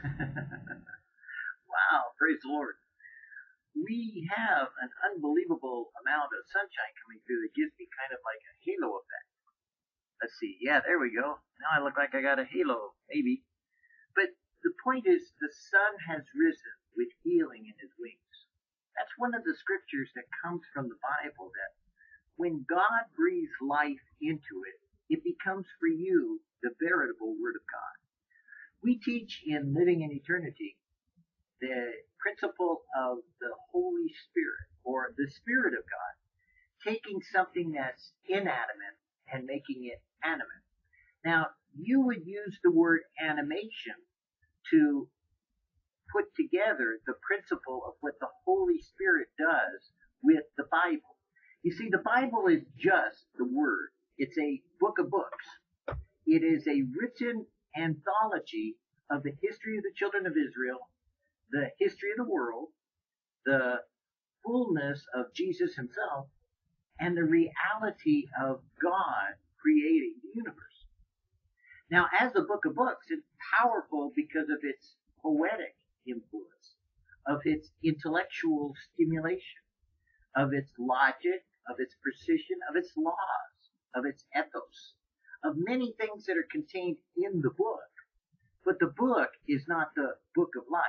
wow, praise the Lord. We have an unbelievable amount of sunshine coming through that gives me kind of like a halo effect. Let's see. Yeah, there we go. Now I look like I got a halo, maybe. But the point is, the sun has risen with healing in his wings. That's one of the scriptures that comes from the Bible that when God breathes life into it, it becomes for you the veritable Word of God. We teach in Living in Eternity the principle of the Holy Spirit or the Spirit of God taking something that's inanimate and making it animate. Now, you would use the word animation to put together the principle of what the Holy Spirit does with the Bible. You see, the Bible is just the Word. It's a book of books. It is a written anthology of the history of the children of Israel, the history of the world, the fullness of Jesus himself, and the reality of God creating the universe. Now, as the book of books, it's powerful because of its poetic influence, of its intellectual stimulation, of its logic, of its precision, of its laws, of its ethos, of many things that are contained in the book. But the book is not the book of life.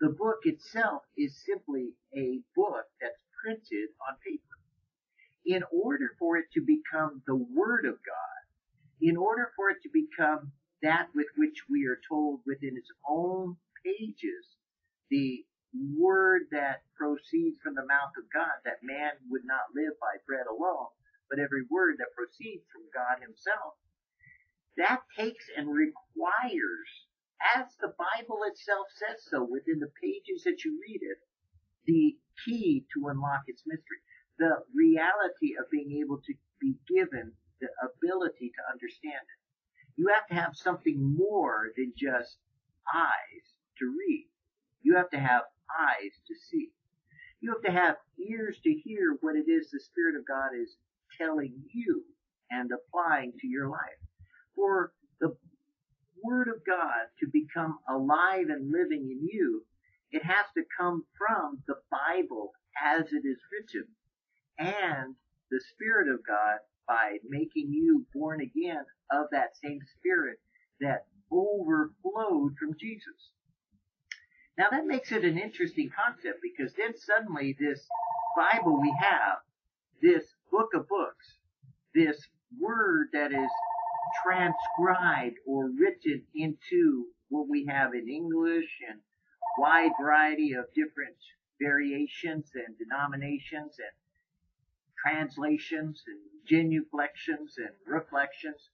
The book itself is simply a book that's printed on paper. In order for it to become the Word of God, in order for it to become that with which we are told within its own pages, the word that proceeds from the mouth of God, that man would not live by bread alone, but every word that proceeds from God himself. That takes and requires, as the Bible itself says so within the pages that you read it, the key to unlock its mystery. The reality of being able to be given the ability to understand it. You have to have something more than just eyes to read. You have to have eyes to see. You have to have ears to hear what it is the Spirit of God is telling you and applying to your life. For the Word of God to become alive and living in you, it has to come from the Bible as it is written and the Spirit of God by making you born again of that same spirit that overflowed from Jesus. Now that makes it an interesting concept because then suddenly this Bible we have, this book of books, this word that is transcribed or written into what we have in English and wide variety of different variations and denominations and translations and genuflections and reflections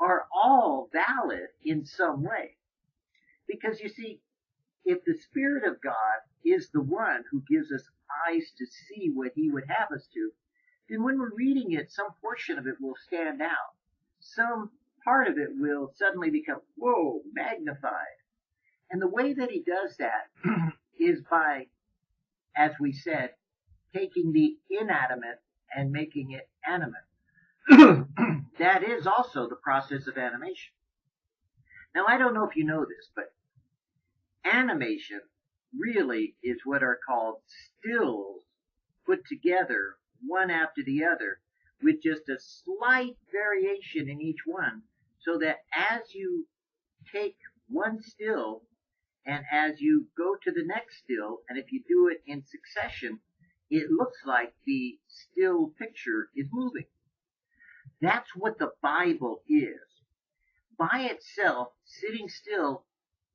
are all valid in some way. Because you see, if the Spirit of God is the one who gives us eyes to see what He would have us to, then when we're reading it, some portion of it will stand out. Some part of it will suddenly become, whoa, magnified. And the way that He does that is by, as we said, taking the inanimate and making it animate. that is also the process of animation. Now I don't know if you know this, but animation really is what are called stills put together one after the other with just a slight variation in each one so that as you take one still and as you go to the next still and if you do it in succession it looks like the still picture is moving. That's what the Bible is. By itself, sitting still,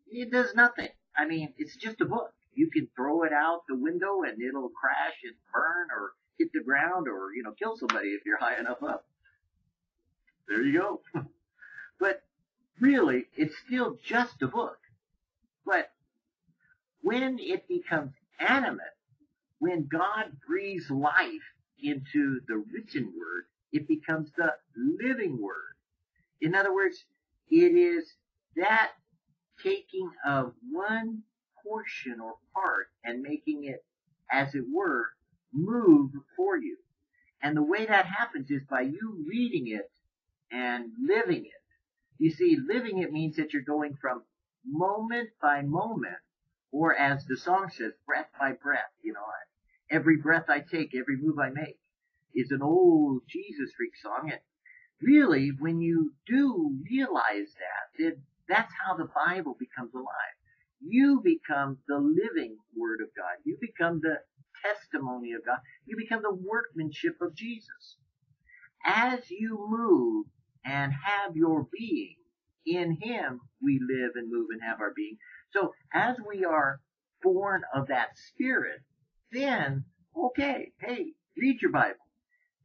it does nothing. I mean, it's just a book. You can throw it out the window and it'll crash and burn or hit the ground or, you know, kill somebody if you're high enough up. There you go. but really, it's still just a book. But when it becomes animate, when God breathes life into the written word, it becomes the living word. In other words, it is that taking of one portion or part and making it, as it were, move for you. And the way that happens is by you reading it and living it. You see, living it means that you're going from moment by moment, or as the song says, breath by breath. You know, every breath I take, every move I make is an old Jesus freak song. And really, when you do realize that, that that's how the Bible becomes alive. You become the living Word of God. You become the testimony of God. You become the workmanship of Jesus. As you move and have your being, in Him we live and move and have our being. So as we are born of that Spirit, then, okay, hey, read your Bible.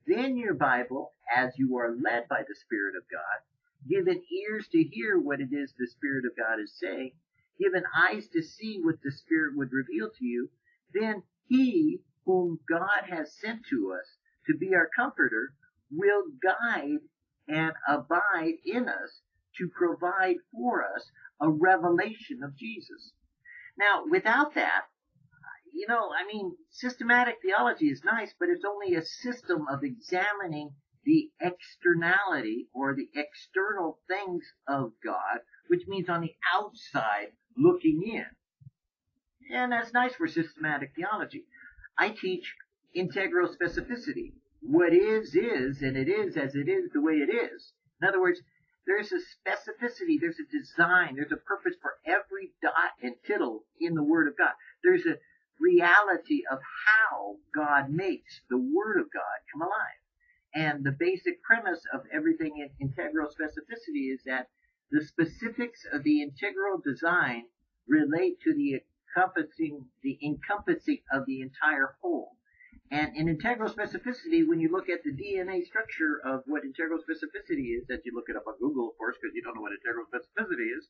Then your Bible, as you are led by the Spirit of God, given ears to hear what it is the Spirit of God is saying, given eyes to see what the Spirit would reveal to you, then He whom God has sent to us to be our comforter will guide and abide in us to provide for us a revelation of Jesus. Now, without that, you know, I mean, systematic theology is nice, but it's only a system of examining the externality or the external things of God, which means on the outside looking in. And that's nice for systematic theology. I teach integral specificity. What is, is, and it is as it is the way it is. In other words, there's a specificity, there's a design, there's a purpose for every dot and tittle in the Word of God. There's a reality of how God makes the Word of God come alive. And the basic premise of everything in integral specificity is that the specifics of the integral design relate to the encompassing the encompassing of the entire whole. And in integral specificity, when you look at the DNA structure of what integral specificity is, as you look it up on Google, of course, because you don't know what integral specificity is,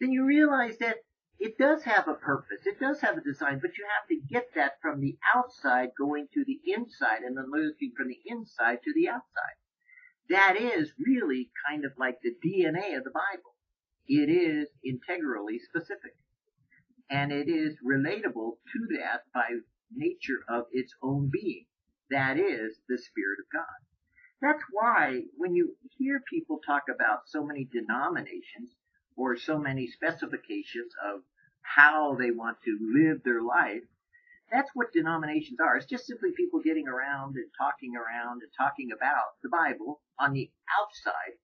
then you realize that it does have a purpose. It does have a design, but you have to get that from the outside going to the inside and then looking from the inside to the outside. That is really kind of like the DNA of the Bible. It is integrally specific. And it is relatable to that by nature of its own being. That is the Spirit of God. That's why when you hear people talk about so many denominations or so many specifications of how they want to live their life, that's what denominations are. It's just simply people getting around and talking around and talking about the Bible on the outside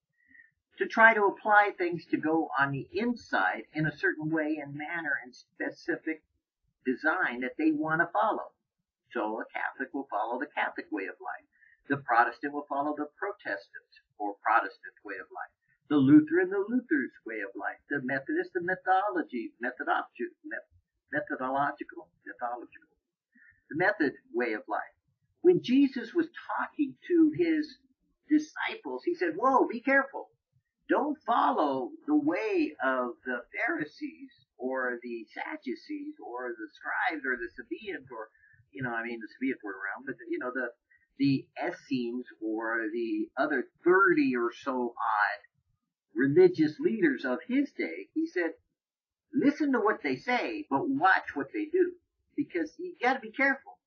to try to apply things to go on the inside in a certain way and manner and specific design that they want to follow. So a Catholic will follow the Catholic way of life. The Protestant will follow the Protestant or Protestant way of life. The Lutheran, the Luther's way of life. The Methodist, the methodology, methodological, methodological, methodological. The method way of life. When Jesus was talking to his disciples, he said, whoa, be careful. Don't follow the way of the Pharisees or the Sadducees or the scribes or the Sabaeans or, you know, I mean, the Sabaeans were around, but, you know, the, the Essenes or the other 30 or so odd religious leaders of his day. He said, listen to what they say, but watch what they do. Because you gotta be careful.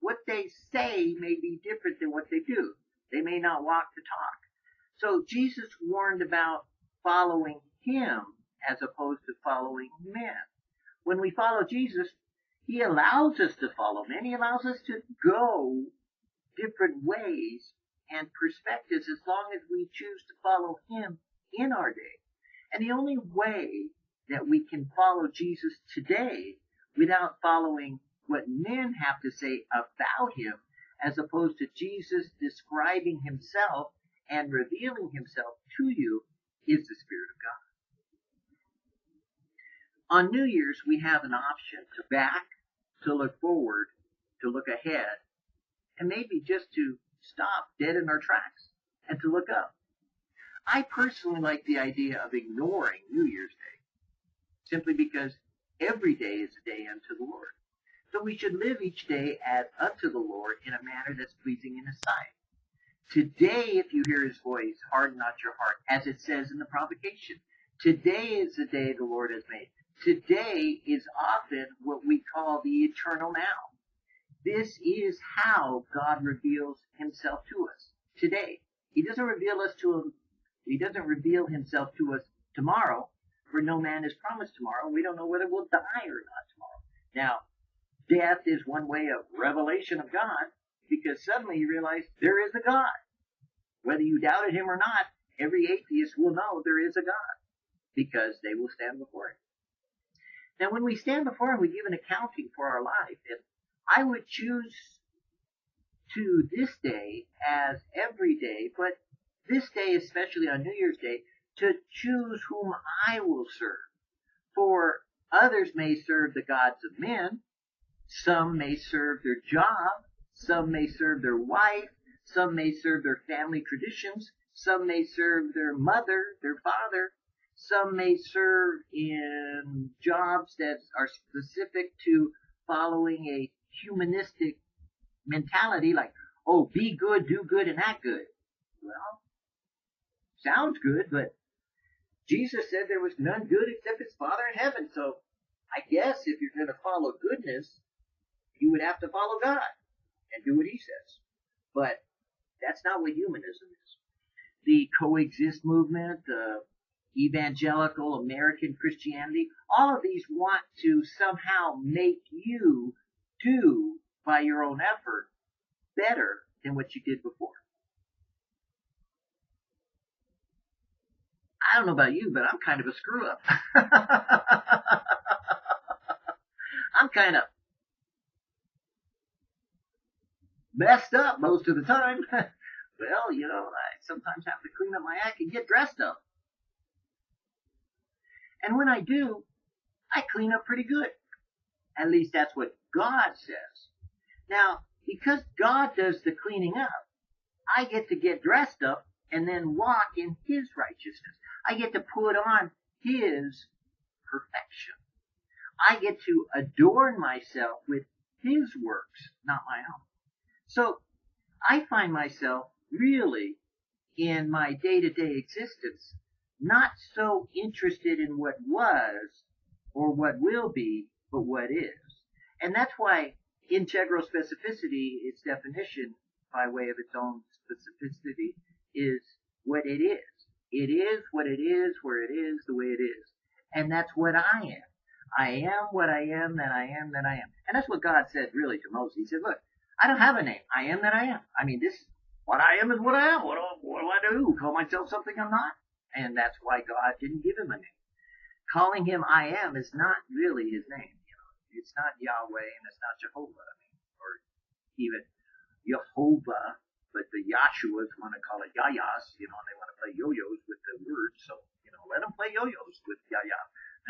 What they say may be different than what they do. They may not walk the talk. So Jesus warned about following him as opposed to following men. When we follow Jesus, he allows us to follow men. He allows us to go different ways and perspectives as long as we choose to follow him in our day. And the only way that we can follow Jesus today without following what men have to say about him as opposed to Jesus describing himself and revealing himself to you is the Spirit of God. On New Year's, we have an option to back, to look forward, to look ahead, and maybe just to stop dead in our tracks and to look up. I personally like the idea of ignoring New Year's Day, simply because every day is a day unto the Lord. So we should live each day as unto the Lord in a manner that's pleasing in His sight. Today, if you hear His voice, harden not your heart, as it says in the provocation. Today is the day the Lord has made. Today is often what we call the eternal now. This is how God reveals Himself to us today. He doesn't reveal us to him. He doesn't reveal Himself to us tomorrow, For no man is promised tomorrow. We don't know whether we'll die or not tomorrow. Now, death is one way of revelation of God because suddenly you realize there is a God. Whether you doubted him or not, every atheist will know there is a God because they will stand before him. Now, when we stand before him, we give an accounting for our life. And I would choose to this day as every day, but this day, especially on New Year's Day, to choose whom I will serve. For others may serve the gods of men, some may serve their job, some may serve their wife, some may serve their family traditions, some may serve their mother, their father, some may serve in jobs that are specific to following a humanistic mentality like, oh, be good, do good, and act good. Well, sounds good, but Jesus said there was none good except his Father in heaven. So I guess if you're going to follow goodness, you would have to follow God and do what he says. But that's not what humanism is. The coexist movement, the evangelical American Christianity, all of these want to somehow make you do by your own effort better than what you did before. I don't know about you, but I'm kind of a screw up. I'm kind of messed up most of the time. well, you know, I sometimes have to clean up my act and get dressed up. And when I do, I clean up pretty good. At least that's what God says. Now, because God does the cleaning up, I get to get dressed up and then walk in His righteousness. I get to put on His perfection. I get to adorn myself with His works, not my own. So I find myself really in my day to day existence not so interested in what was or what will be, but what is. And that's why integral specificity, its definition by way of its own specificity, is what it is. It is what it is, where it is, the way it is. And that's what I am. I am what I am, that I am, that I am. And that's what God said really to Moses. He said, look, I don't have a name. I am that I am. I mean, this, what I am is what I am. What do, what do I do? Call myself something I'm not? and that's why God didn't give him a name. Calling him I am is not really his name. You know, it's not Yahweh and it's not Jehovah. I mean, or even Jehovah, but the Yahshuas want to call it Yayas. You know, and they want to play yo-yos with the word. So you know, let them play yo-yos with Yaya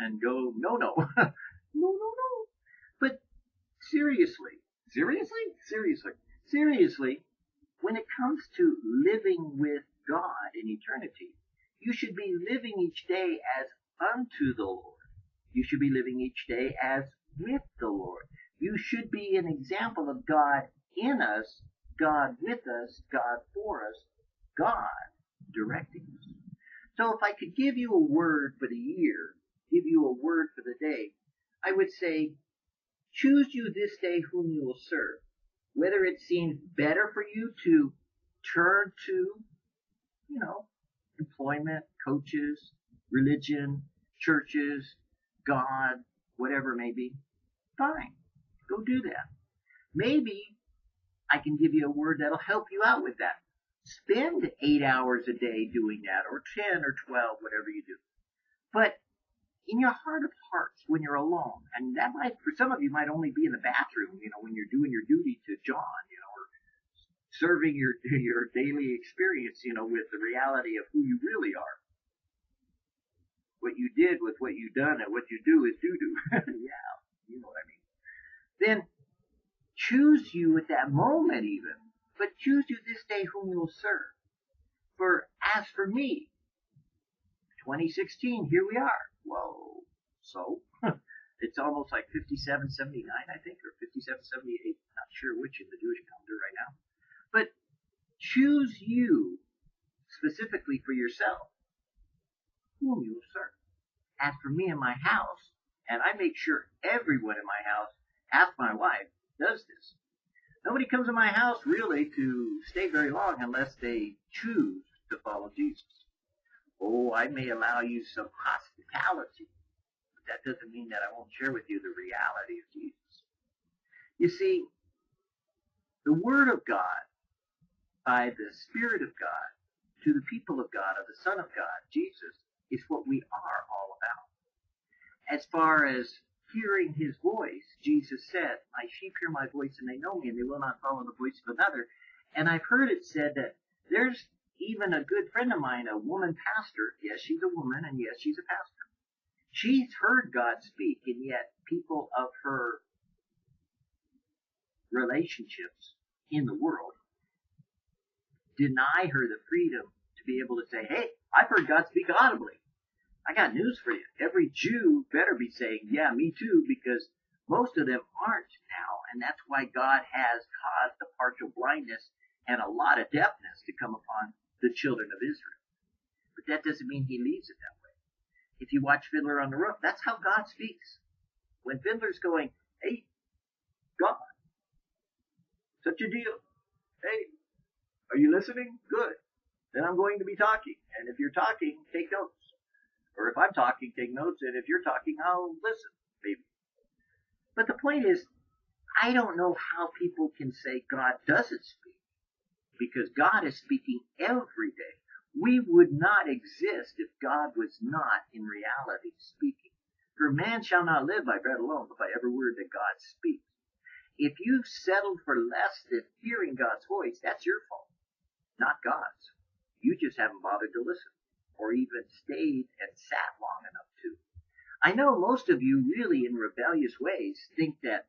and go no no no no no. But seriously, seriously, seriously, seriously, when it comes to living with God in eternity, you should be living each day as unto the Lord. You should be living each day as with the Lord. You should be an example of God in us, God with us, God for us, God directing us. So if I could give you a word for the year, give you a word for the day, I would say, choose you this day whom you will serve. Whether it seems better for you to turn to, you know, employment, coaches, religion, churches, God, whatever it may be, fine. Go do that. Maybe I can give you a word that'll help you out with that. Spend eight hours a day doing that, or 10 or 12, whatever you do. But in your heart of hearts, when you're alone, and that might, for some of you, might only be in the bathroom, you know, when you're doing your duty to John, you know, or serving your your daily experience, you know, with the reality of who you really are. What you did with what you done and what you do is doo do. yeah, you know what I mean. Then choose you at that moment even, but choose you this day whom you'll serve. For as for me, 2016, here we are. Whoa. So, it's almost like 5779, I think, or 5778. Not sure which in the Jewish calendar right now. But choose you specifically for yourself whom you will serve. As for me and my house, and I make sure everyone in my house, ask my wife, does this. Nobody comes in my house really to stay very long unless they choose to follow Jesus. Oh, I may allow you some hospitality mentality. But that doesn't mean that I won't share with you the reality of Jesus. You see, the Word of God, by the Spirit of God, to the people of God, of the Son of God, Jesus, is what we are all about. As far as hearing his voice, Jesus said, My sheep hear my voice and they know me and they will not follow the voice of another. And I've heard it said that there's even a good friend of mine, a woman pastor. Yes, she's a woman and yes, she's a pastor. She's heard God speak and yet people of her relationships in the world deny her the freedom to be able to say, hey, I've heard God speak audibly. I got news for you. Every Jew better be saying, yeah, me too, because most of them aren't now. And that's why God has caused the partial blindness and a lot of deafness to come upon the children of Israel. But that doesn't mean he leaves it that way. If you watch Fiddler on the Roof, that's how God speaks. When Fiddler's going, hey, God, such a deal. Hey, are you listening? Good. Then I'm going to be talking. And if you're talking, take notes. Or if I'm talking, take notes, and if you're talking, I'll listen, maybe. But the point is, I don't know how people can say God doesn't speak, because God is speaking every day. We would not exist if God was not in reality speaking. For man shall not live by bread alone, but by every word that God speaks. If you've settled for less than hearing God's voice, that's your fault, not God's. You just haven't bothered to listen or even stayed and sat long enough to. I know most of you really in rebellious ways think that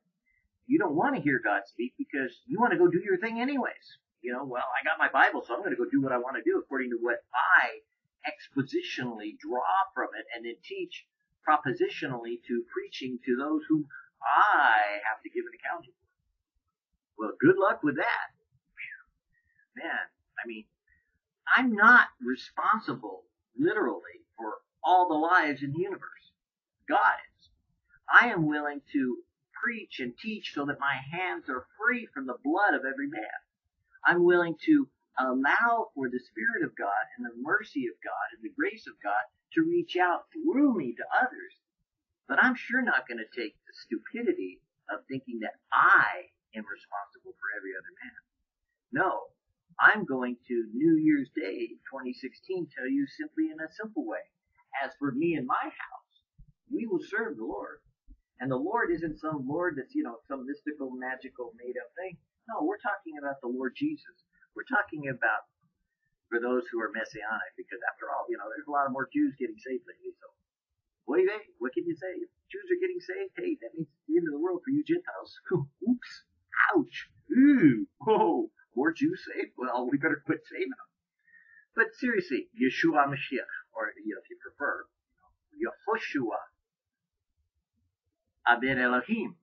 you don't want to hear God speak because you want to go do your thing anyways. You know, well, I got my Bible, so I'm going to go do what I want to do according to what I expositionally draw from it and then teach propositionally to preaching to those whom I have to give an accounting for. Well, good luck with that. Man, I mean, I'm not responsible literally for all the lives in the universe. God is. I am willing to preach and teach so that my hands are free from the blood of every man. I'm willing to allow for the Spirit of God and the mercy of God and the grace of God to reach out through me to others. But I'm sure not going to take the stupidity of thinking that I am responsible for every other man. No, I'm going to New Year's Day 2016 tell you simply in a simple way. As for me and my house, we will serve the Lord. And the Lord isn't some Lord that's, you know, some mystical, magical, made up thing. No, we're talking about the Lord Jesus. We're talking about for those who are messianic, because after all, you know, there's a lot of more Jews getting saved lately. So, what do you think? What can you say? If Jews are getting saved, hey, that means the end of the world for you Gentiles. Oops. Ouch. Ooh. Whoa more Jews saved? Well, we better quit saving them. But seriously, Yeshua Mashiach, or you know, if you prefer, you know, Yehoshua Abed Elohim,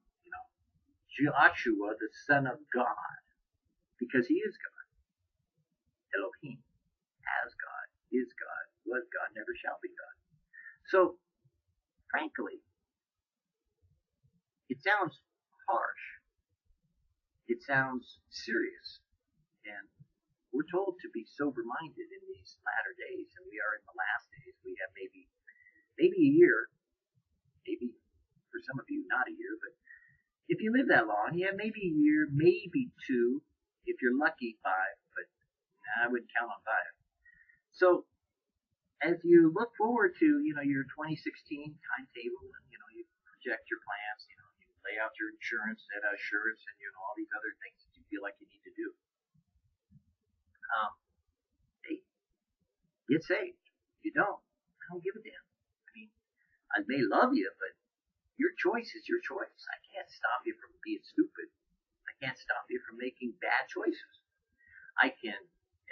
Joshua, the Son of God, because he is God. Elohim, as God, is God, was God, never shall be God. So, frankly, it sounds harsh. It sounds serious. And we're told to be sober minded in these latter days, and we are in the last days. We have maybe maybe a year, maybe for some of you not a year, but if you live that long, yeah, maybe a year, maybe two, if you're lucky, five, but I wouldn't count on five. So as you look forward to, you know, your 2016 timetable and, you know, you project your plans, you know, you lay out your insurance, set assurance, and, you know, all these other things that you feel like you need to do um, hey, get saved. If you don't, I don't give a damn. I mean, I may love you, but your choice is your choice. I can't stop you from being stupid. I can't stop you from making bad choices. I can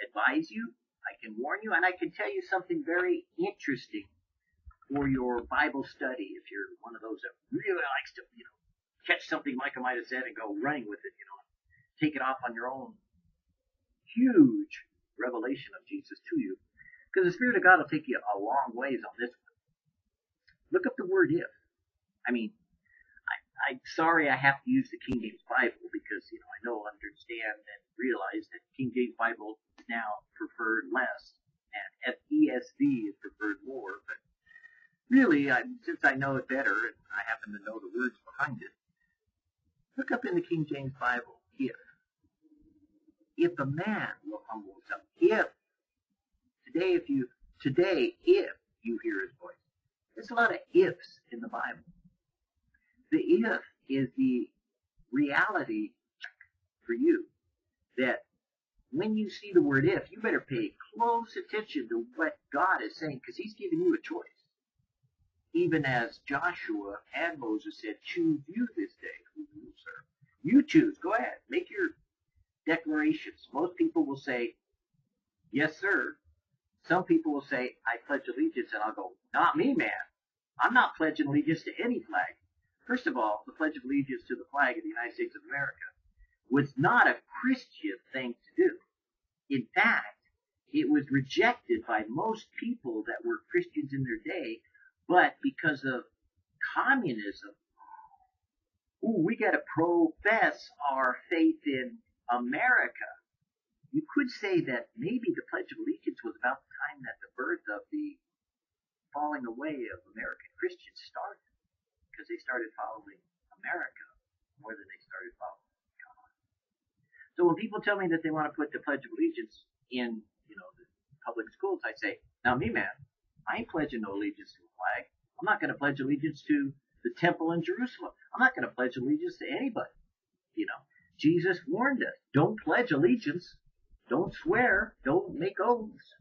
advise you, I can warn you, and I can tell you something very interesting for your Bible study if you're one of those that really likes to, you know, catch something Micah might have said and go running with it, you know, take it off on your own huge revelation of Jesus to you. Because the Spirit of God will take you a long ways on this one. Look up the word if. I mean, I, I'm sorry I have to use the King James Bible because, you know, I know, understand, and realize that King James Bible is now preferred less and ESV is preferred more, but really, I, since I know it better and I happen to know the words behind it, look up in the King James Bible, if. If a man will humble himself, if. Today, if you, today, if you hear his voice. There's a lot of ifs in the Bible. The if is the reality for you that when you see the word if, you better pay close attention to what God is saying because he's giving you a choice. Even as Joshua and Moses said, choose you this day who you will serve. You choose. Go ahead. Make your declarations. Most people will say, yes, sir. Some people will say, I pledge allegiance, and I'll go, not me, man. I'm not pledging allegiance to any flag. First of all, the Pledge of Allegiance to the flag of the United States of America was not a Christian thing to do. In fact, it was rejected by most people that were Christians in their day, but because of communism, ooh, we got to profess our faith in America. You could say that maybe the Pledge of Allegiance was about the time that the birth of the falling away of American Christians started, because they started following America more than they started following God. so when people tell me that they want to put the Pledge of Allegiance in, you know, the public schools, I say, now me man, I ain't pledging no allegiance to a flag. I'm not going to pledge allegiance to the temple in Jerusalem. I'm not going to pledge allegiance to anybody. You know, Jesus warned us, don't pledge allegiance. Don't swear. Don't make oaths.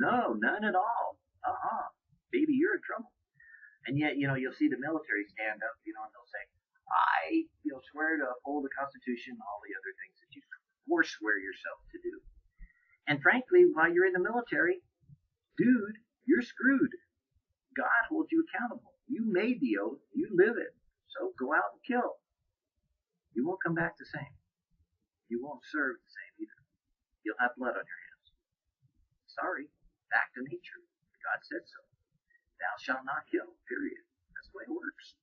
No, none at all. Uh-uh. Baby, you're in trouble. And yet, you know, you'll see the military stand up, you know, and they'll say, I, you know, swear to uphold the Constitution, all the other things that you forswear yourself to do. And frankly, while you're in the military, dude, you're screwed. God holds you accountable. You made the oath. You live it. So go out and kill. You won't come back the same. You won't serve the same either. You'll have blood on your hands. Sorry. Back to nature. God said so. Thou shalt not kill. Period. That's the way it works.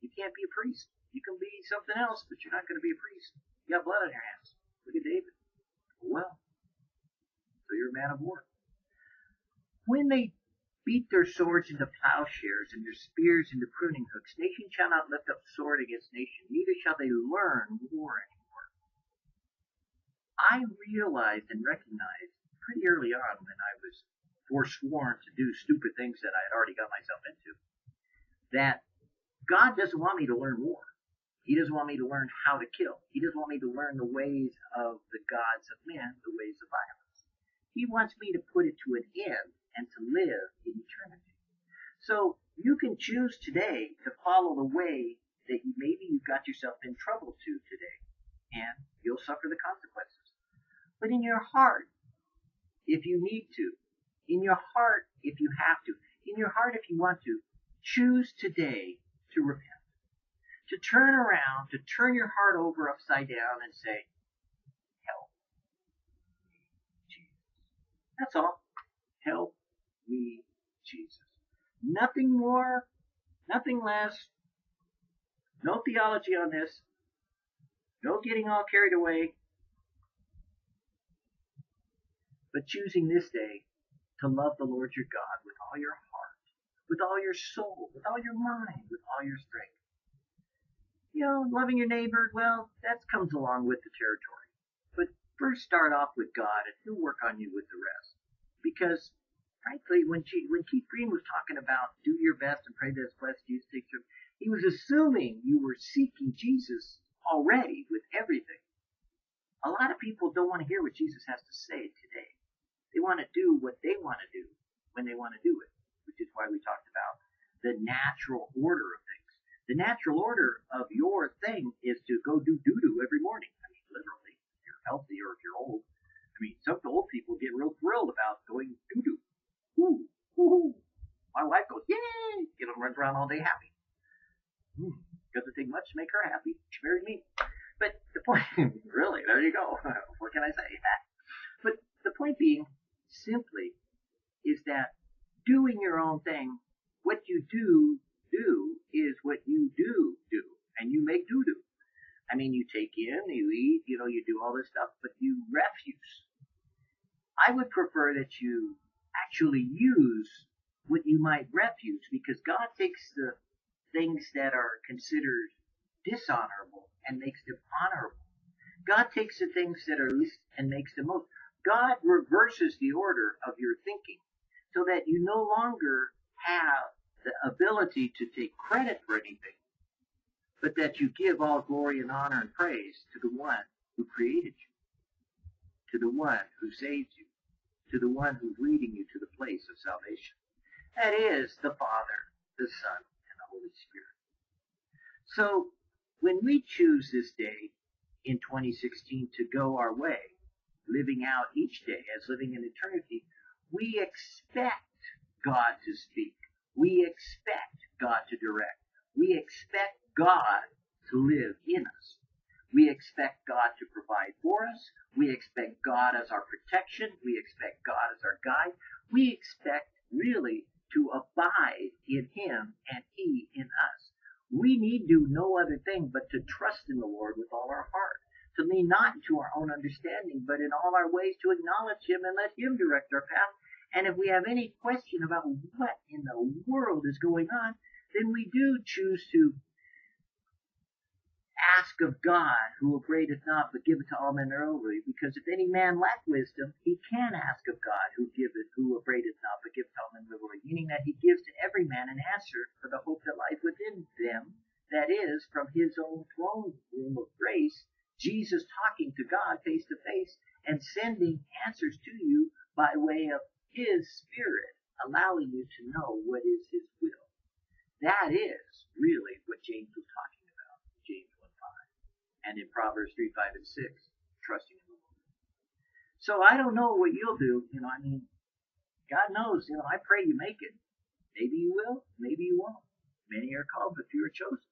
You can't be a priest. You can be something else, but you're not going to be a priest. You got blood on your hands. Look at David. Well, so you're a man of war. When they beat their swords into plowshares and their spears into pruning hooks, nation shall not lift up sword against nation, neither shall they learn war anymore. I realized and recognized pretty early on when I was forsworn to do stupid things that I had already got myself into, that God doesn't want me to learn war. He doesn't want me to learn how to kill. He doesn't want me to learn the ways of the gods of men, the ways of violence. He wants me to put it to an end and to live in eternity. So you can choose today to follow the way that maybe you've got yourself in trouble to today, and you'll suffer the consequences. But in your heart, if you need to, in your heart, if you have to, in your heart, if you want to, choose today to repent to turn around, to turn your heart over upside down and say, help me, Jesus. That's all. Help me, Jesus. Nothing more, nothing less. No theology on this. No getting all carried away. But choosing this day to love the Lord your God with all your heart, with all your soul, with all your mind, with all your strength you know, loving your neighbor, well, that comes along with the territory. But first start off with God and he'll work on you with the rest. Because frankly, when she, when Keith Green was talking about do your best and pray that blessed Jesus takes you, he was assuming you were seeking Jesus already with everything. A lot of people don't want to hear what Jesus has to say today. They want to do what they want to do when they want to do it, which is why we talked about the natural order of things. The natural order of your thing is to go do doo doo every morning. I mean, literally, if you're healthy or if you're old. I mean, some old people get real thrilled about going doo doo. Woo, woo. My wife goes, yay! You know, runs around all day happy. Hmm. Doesn't take much to make her happy. She married me. But the point, really, there you go. what can I say? but the point being, simply, is that doing your own thing, what you do do is what you do do, and you make do do. I mean, you take in, you eat, you know, you do all this stuff, but you refuse. I would prefer that you actually use what you might refuse because God takes the things that are considered dishonorable and makes them honorable. God takes the things that are least and makes them most. God reverses the order of your thinking so that you no longer have the ability to take credit for anything, but that you give all glory and honor and praise to the one who created you, to the one who saved you, to the one who's leading you to the place of salvation. That is the Father, the Son, and the Holy Spirit. So when we choose this day in 2016 to go our way, living out each day as living in eternity, we expect God to speak. We expect God to direct. We expect God to live in us. We expect God to provide for us. We expect God as our protection. We expect God as our guide. We expect really to abide in Him and He in us. We need do no other thing but to trust in the Lord with all our heart to lean not to our own understanding, but in all our ways to acknowledge Him and let Him direct our path. And if we have any question about what in the world is going on, then we do choose to ask of God, who upbraideth not, but giveth to all men liberally. Because if any man lack wisdom, he can ask of God, who giveth, who upbraideth not, but giveth to all men liberally. Meaning that he gives to every man an answer for the hope that lies within them, that is, from his own throne room of Jesus talking to God face to face and sending answers to you by way of His Spirit, allowing you to know what is His will. That is really what James was talking about, in James 1 5. And in Proverbs 3 5 and 6, trusting in the Lord. So I don't know what you'll do. You know, I mean, God knows, you know, I pray you make it. Maybe you will, maybe you won't. Many are called, but few are chosen.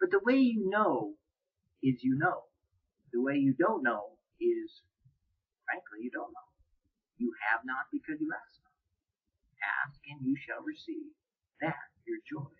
But the way you know is you know. The way you don't know is, frankly, you don't know. You have not because you ask not. Ask and you shall receive. That your joy.